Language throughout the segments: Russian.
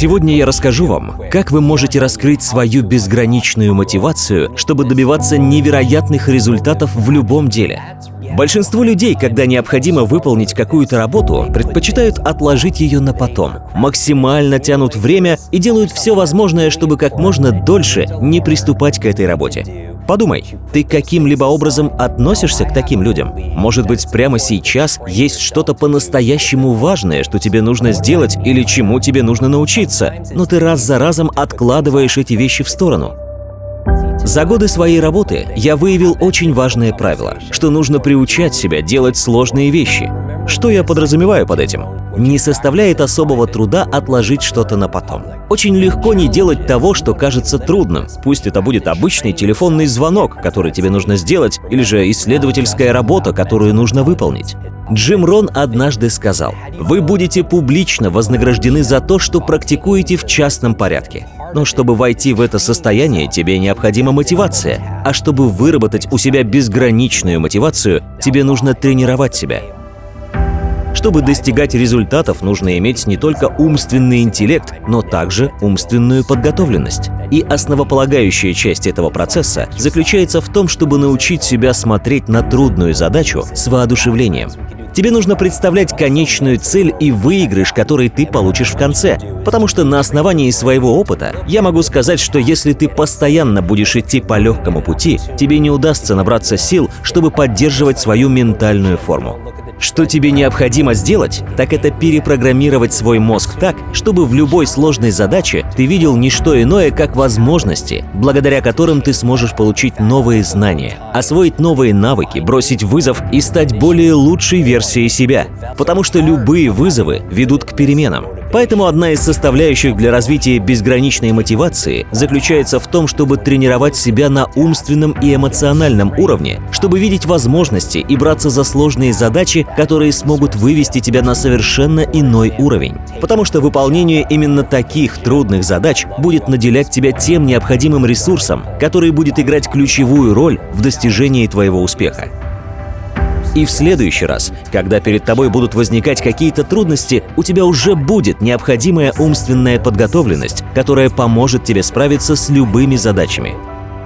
Сегодня я расскажу вам, как вы можете раскрыть свою безграничную мотивацию, чтобы добиваться невероятных результатов в любом деле. Большинство людей, когда необходимо выполнить какую-то работу, предпочитают отложить ее на потом, максимально тянут время и делают все возможное, чтобы как можно дольше не приступать к этой работе. Подумай, ты каким-либо образом относишься к таким людям? Может быть, прямо сейчас есть что-то по-настоящему важное, что тебе нужно сделать или чему тебе нужно научиться, но ты раз за разом откладываешь эти вещи в сторону. За годы своей работы я выявил очень важное правило, что нужно приучать себя делать сложные вещи. Что я подразумеваю под этим? Не составляет особого труда отложить что-то на потом. Очень легко не делать того, что кажется трудным. Пусть это будет обычный телефонный звонок, который тебе нужно сделать, или же исследовательская работа, которую нужно выполнить. Джим Рон однажды сказал, «Вы будете публично вознаграждены за то, что практикуете в частном порядке. Но чтобы войти в это состояние, тебе необходима мотивация. А чтобы выработать у себя безграничную мотивацию, тебе нужно тренировать себя. Чтобы достигать результатов, нужно иметь не только умственный интеллект, но также умственную подготовленность. И основополагающая часть этого процесса заключается в том, чтобы научить себя смотреть на трудную задачу с воодушевлением. Тебе нужно представлять конечную цель и выигрыш, который ты получишь в конце. Потому что на основании своего опыта я могу сказать, что если ты постоянно будешь идти по легкому пути, тебе не удастся набраться сил, чтобы поддерживать свою ментальную форму. Что тебе необходимо сделать, так это перепрограммировать свой мозг так, чтобы в любой сложной задаче ты видел не что иное, как возможности, благодаря которым ты сможешь получить новые знания, освоить новые навыки, бросить вызов и стать более лучшей версией себя. Потому что любые вызовы ведут к переменам. Поэтому одна из составляющих для развития безграничной мотивации заключается в том, чтобы тренировать себя на умственном и эмоциональном уровне, чтобы видеть возможности и браться за сложные задачи, которые смогут вывести тебя на совершенно иной уровень. Потому что выполнение именно таких трудных задач будет наделять тебя тем необходимым ресурсом, который будет играть ключевую роль в достижении твоего успеха. И в следующий раз, когда перед тобой будут возникать какие-то трудности, у тебя уже будет необходимая умственная подготовленность, которая поможет тебе справиться с любыми задачами.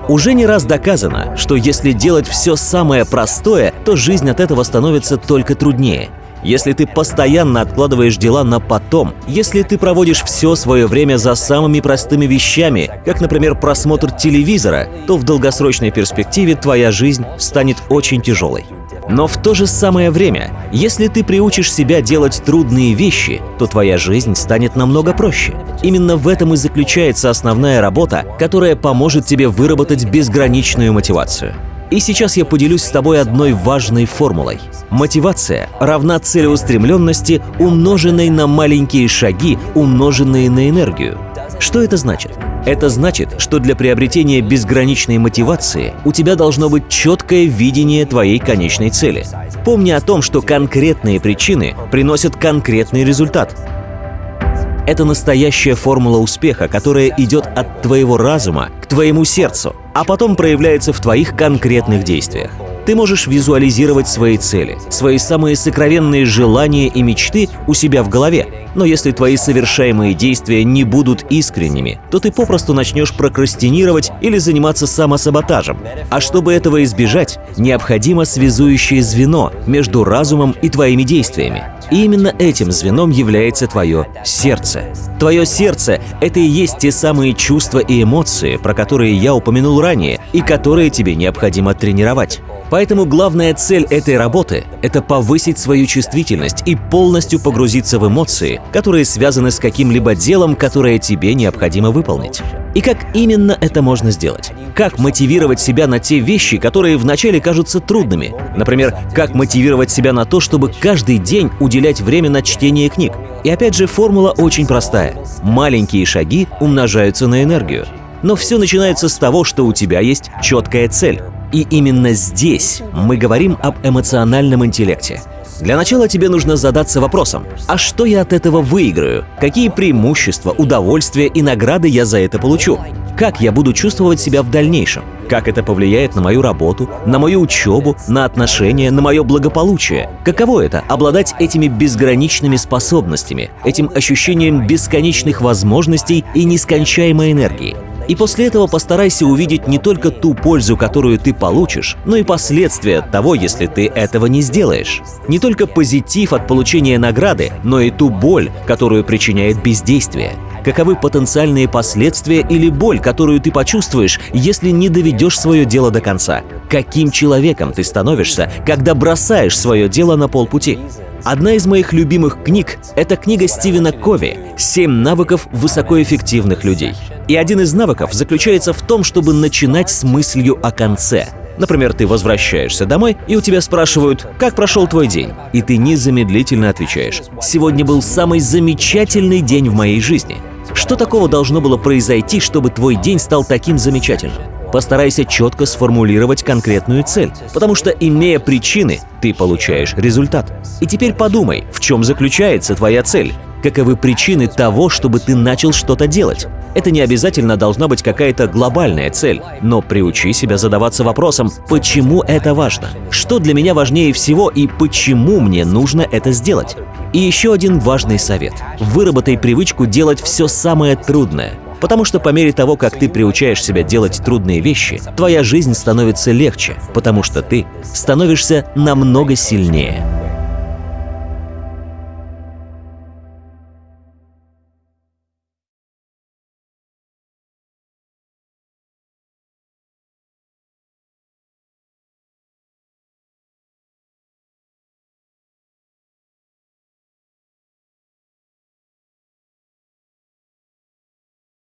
Уже не раз доказано, что если делать все самое простое, то жизнь от этого становится только труднее. Если ты постоянно откладываешь дела на потом, если ты проводишь все свое время за самыми простыми вещами, как, например, просмотр телевизора, то в долгосрочной перспективе твоя жизнь станет очень тяжелой. Но в то же самое время, если ты приучишь себя делать трудные вещи, то твоя жизнь станет намного проще. Именно в этом и заключается основная работа, которая поможет тебе выработать безграничную мотивацию. И сейчас я поделюсь с тобой одной важной формулой. Мотивация равна целеустремленности, умноженной на маленькие шаги, умноженные на энергию. Что это значит? Это значит, что для приобретения безграничной мотивации у тебя должно быть четкое видение твоей конечной цели. Помни о том, что конкретные причины приносят конкретный результат. Это настоящая формула успеха, которая идет от твоего разума к твоему сердцу, а потом проявляется в твоих конкретных действиях. Ты можешь визуализировать свои цели, свои самые сокровенные желания и мечты у себя в голове. Но если твои совершаемые действия не будут искренними, то ты попросту начнешь прокрастинировать или заниматься самосаботажем. А чтобы этого избежать, необходимо связующее звено между разумом и твоими действиями. И именно этим звеном является твое сердце. Твое сердце — это и есть те самые чувства и эмоции, про которые я упомянул ранее, и которые тебе необходимо тренировать. Поэтому главная цель этой работы — это повысить свою чувствительность и полностью погрузиться в эмоции, которые связаны с каким-либо делом, которое тебе необходимо выполнить. И как именно это можно сделать? Как мотивировать себя на те вещи, которые вначале кажутся трудными? Например, как мотивировать себя на то, чтобы каждый день уделять время на чтение книг? И опять же, формула очень простая. Маленькие шаги умножаются на энергию. Но все начинается с того, что у тебя есть четкая цель. И именно здесь мы говорим об эмоциональном интеллекте. Для начала тебе нужно задаться вопросом, а что я от этого выиграю? Какие преимущества, удовольствия и награды я за это получу? как я буду чувствовать себя в дальнейшем, как это повлияет на мою работу, на мою учебу, на отношения, на мое благополучие. Каково это — обладать этими безграничными способностями, этим ощущением бесконечных возможностей и нескончаемой энергии. И после этого постарайся увидеть не только ту пользу, которую ты получишь, но и последствия того, если ты этого не сделаешь. Не только позитив от получения награды, но и ту боль, которую причиняет бездействие. Каковы потенциальные последствия или боль, которую ты почувствуешь, если не доведешь свое дело до конца? Каким человеком ты становишься, когда бросаешь свое дело на полпути? Одна из моих любимых книг — это книга Стивена Кови «Семь навыков высокоэффективных людей». И один из навыков заключается в том, чтобы начинать с мыслью о конце. Например, ты возвращаешься домой, и у тебя спрашивают, как прошел твой день? И ты незамедлительно отвечаешь, сегодня был самый замечательный день в моей жизни. Что такого должно было произойти, чтобы твой день стал таким замечательным? Постарайся четко сформулировать конкретную цель, потому что, имея причины, ты получаешь результат. И теперь подумай, в чем заключается твоя цель, каковы причины того, чтобы ты начал что-то делать. Это не обязательно должна быть какая-то глобальная цель, но приучи себя задаваться вопросом, почему это важно, что для меня важнее всего и почему мне нужно это сделать. И еще один важный совет. Выработай привычку делать все самое трудное, Потому что по мере того, как ты приучаешь себя делать трудные вещи, твоя жизнь становится легче, потому что ты становишься намного сильнее.